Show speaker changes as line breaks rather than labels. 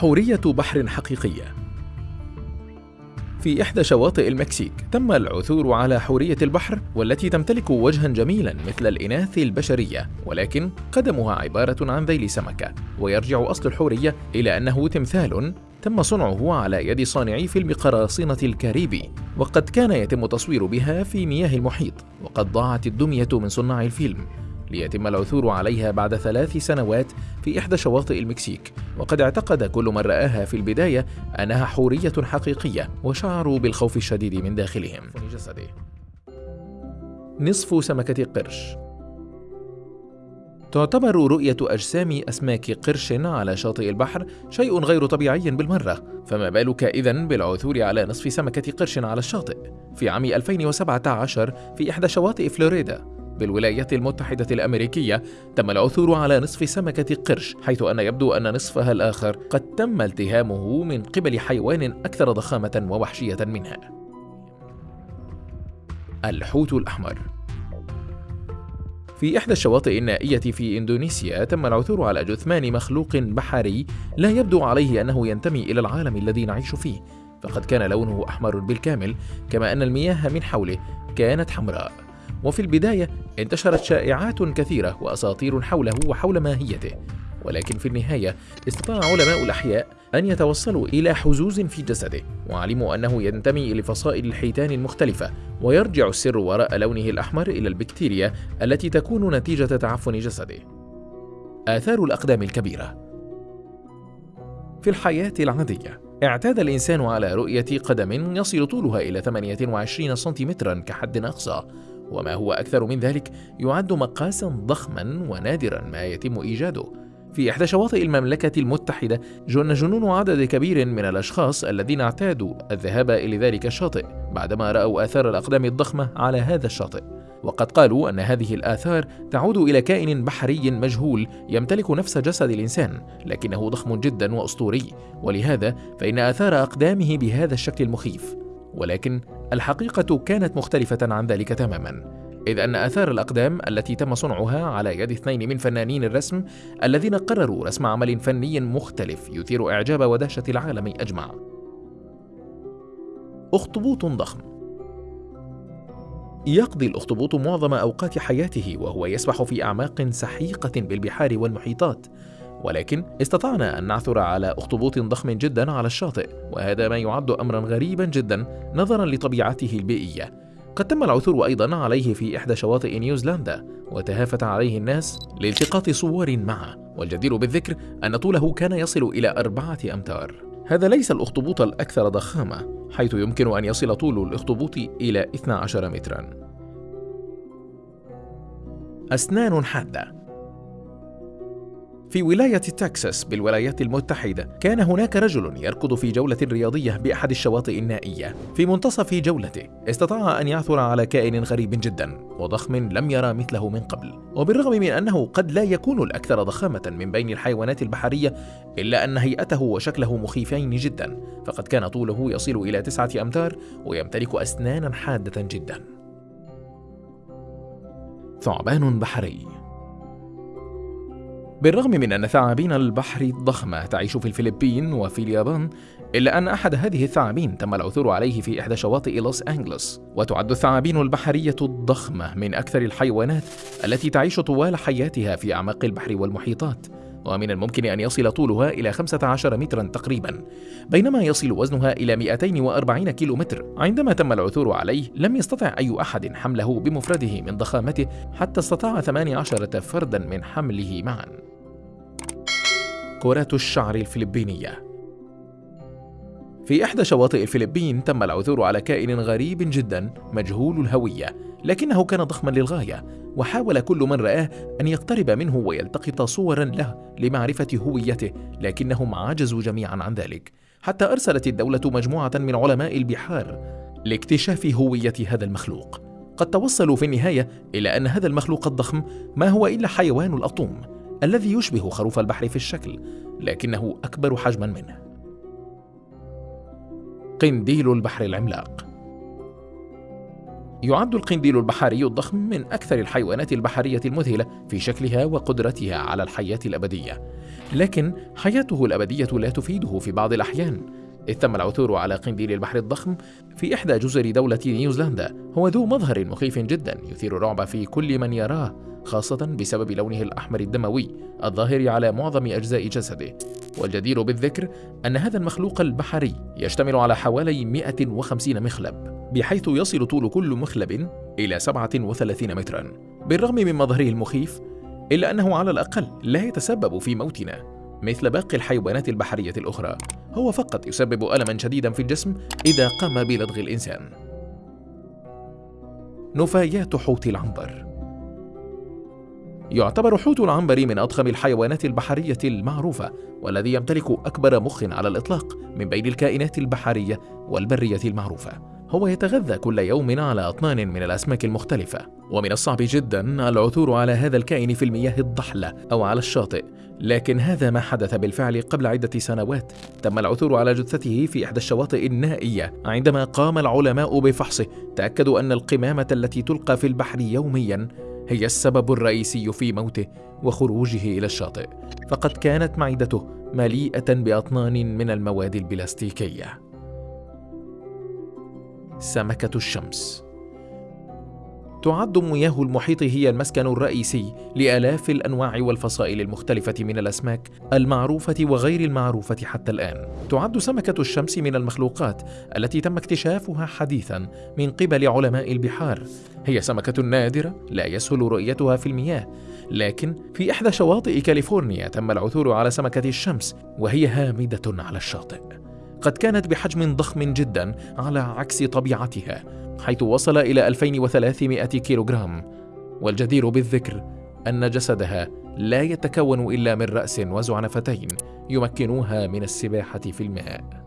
حورية بحر حقيقية. في إحدى شواطئ المكسيك تم العثور على حورية البحر والتي تمتلك وجها جميلا مثل الإناث البشرية ولكن قدمها عبارة عن ذيل سمكة ويرجع أصل الحورية إلى أنه تمثال تم صنعه على يد صانعي فيلم قراصنة الكاريبي وقد كان يتم تصوير بها في مياه المحيط وقد ضاعت الدمية من صناع الفيلم. ليتم العثور عليها بعد ثلاث سنوات في إحدى شواطئ المكسيك. وقد اعتقد كل من رآها في البداية أنها حورية حقيقية وشعروا بالخوف الشديد من داخلهم. نصف سمكة قرش. تعتبر رؤية أجسام أسماك قرش على شاطئ البحر شيء غير طبيعي بالمرة، فما بالك إذن بالعثور على نصف سمكة قرش على الشاطئ؟ في عام 2017 في إحدى شواطئ فلوريدا، بالولايات المتحدة الأمريكية تم العثور على نصف سمكة قرش حيث أن يبدو أن نصفها الآخر قد تم التهامه من قبل حيوان أكثر ضخامة ووحشية منها. الحوت الأحمر. في إحدى الشواطئ النائية في إندونيسيا تم العثور على جثمان مخلوق بحري لا يبدو عليه أنه ينتمي إلى العالم الذي نعيش فيه. فقد كان لونه أحمر بالكامل كما أن المياه من حوله كانت حمراء. وفي البداية انتشرت شائعات كثيرة وأساطير حوله وحول ماهيته. ولكن في النهاية استطاع علماء الأحياء أن يتوصلوا إلى حزوز في جسده وعلموا أنه ينتمي لفصائل الحيتان المختلفة ويرجع السر وراء لونه الأحمر إلى البكتيريا التي تكون نتيجة تعفن جسده. آثار الأقدام الكبيرة في الحياة العادية اعتاد الإنسان على رؤية قدم يصل طولها إلى 28 سنتيمترا كحد أقصى. وما هو أكثر من ذلك يعد مقاسا ضخما ونادرا ما يتم إيجاده. في إحدى شواطئ المملكة المتحدة جن جنون عدد كبير من الأشخاص الذين اعتادوا الذهاب إلى ذلك الشاطئ بعدما رأوا آثار الأقدام الضخمة على هذا الشاطئ. وقد قالوا أن هذه الآثار تعود إلى كائن بحري مجهول يمتلك نفس جسد الإنسان لكنه ضخم جدا وأسطوري. ولهذا فإن آثار أقدامه بهذا الشكل المخيف ولكن الحقيقة كانت مختلفة عن ذلك تماما إذ أن آثار الأقدام التي تم صنعها على يد اثنين من فنانين الرسم الذين قرروا رسم عمل فني مختلف يثير إعجاب ودهشة العالم أجمع. أخطبوط ضخم. يقضي الأخطبوط معظم أوقات حياته وهو يسبح في أعماق سحيقة بالبحار والمحيطات ولكن استطعنا أن نعثر على أخطبوط ضخم جدا على الشاطئ وهذا ما يعد أمرا غريبا جدا نظرا لطبيعته البيئية. قد تم العثور أيضا عليه في إحدى شواطئ نيوزيلندا وتهافت عليه الناس لالتقاط صور معه والجدير بالذكر أن طوله كان يصل إلى أربعة أمتار. هذا ليس الأخطبوط الأكثر ضخامة حيث يمكن أن يصل طول الأخطبوط إلى 12 مترا. أسنان حادة. في ولاية تكساس بالولايات المتحدة كان هناك رجل يركض في جولة رياضية بأحد الشواطئ النائية. في منتصف جولته استطاع أن يعثر على كائن غريب جدا وضخم لم يرى مثله من قبل. وبالرغم من أنه قد لا يكون الأكثر ضخامة من بين الحيوانات البحرية إلا أن هيئته وشكله مخيفين جدا فقد كان طوله يصل إلى تسعة أمتار ويمتلك أسنانا حادة جدا. ثعبان بحري. بالرغم من أن ثعابين البحر الضخمة تعيش في الفلبين وفي اليابان إلا أن أحد هذه الثعابين تم العثور عليه في إحدى شواطئ لوس أنجلوس. وتعد الثعابين البحرية الضخمة من أكثر الحيوانات التي تعيش طوال حياتها في أعماق البحر والمحيطات. ومن الممكن أن يصل طولها إلى 15 مترا تقريبا. بينما يصل وزنها إلى 240 كيلو متر عندما تم العثور عليه لم يستطع أي أحد حمله بمفرده من ضخامته حتى استطاع 18 فردا من حمله معا. كرة الشعر الفلبينية. في إحدى شواطئ الفلبين تم العثور على كائن غريب جدا مجهول الهوية لكنه كان ضخما للغاية وحاول كل من رآه أن يقترب منه ويلتقط صورا له لمعرفة هويته لكنهم عجزوا جميعا عن ذلك. حتى أرسلت الدولة مجموعة من علماء البحار لاكتشاف هوية هذا المخلوق. قد توصلوا في النهاية إلى أن هذا المخلوق الضخم ما هو إلا حيوان الأطوم. الذي يشبه خروف البحر في الشكل لكنه أكبر حجما منه. قنديل البحر العملاق. يعد القنديل البحري الضخم من أكثر الحيوانات البحرية المذهلة في شكلها وقدرتها على الحياة الأبدية. لكن حياته الأبدية لا تفيده في بعض الأحيان. إذ تم العثور على قنديل البحر الضخم في إحدى جزر دولة نيوزيلندا. هو ذو مظهر مخيف جدا يثير الرعب في كل من يراه. خاصة بسبب لونه الأحمر الدموي الظاهر على معظم أجزاء جسده. والجدير بالذكر أن هذا المخلوق البحري يشتمل على حوالي 150 مخلب بحيث يصل طول كل مخلب إلى 37 مترا. بالرغم من مظهره المخيف إلا أنه على الأقل لا يتسبب في موتنا مثل باقي الحيوانات البحرية الأخرى. هو فقط يسبب ألما شديدا في الجسم إذا قام بلدغ الإنسان. نفايات حوت العنبر. يعتبر حوت العنبر من أضخم الحيوانات البحرية المعروفة والذي يمتلك أكبر مخ على الإطلاق من بين الكائنات البحرية والبرية المعروفة. هو يتغذى كل يوم على أطنان من الأسماك المختلفة. ومن الصعب جدا العثور على هذا الكائن في المياه الضحلة أو على الشاطئ. لكن هذا ما حدث بالفعل قبل عدة سنوات. تم العثور على جثته في إحدى الشواطئ النائية. عندما قام العلماء بفحصه تأكدوا أن القمامة التي تلقى في البحر يوميا هي السبب الرئيسي في موته وخروجه إلى الشاطئ فقد كانت معدته مليئة بأطنان من المواد البلاستيكية. سمكة الشمس تعد مياه المحيط هي المسكن الرئيسي لآلاف الأنواع والفصائل المختلفة من الأسماك المعروفة وغير المعروفة حتى الآن. تعد سمكة الشمس من المخلوقات التي تم اكتشافها حديثا من قبل علماء البحار. هي سمكة نادرة لا يسهل رؤيتها في المياه، لكن في إحدى شواطئ كاليفورنيا تم العثور على سمكة الشمس وهي هامدة على الشاطئ. قد كانت بحجم ضخم جدا على عكس طبيعتها حيث وصل إلى 2300 كيلوغرام. والجدير بالذكر أن جسدها لا يتكون إلا من رأس وزعنفتين يمكنوها من السباحة في الماء.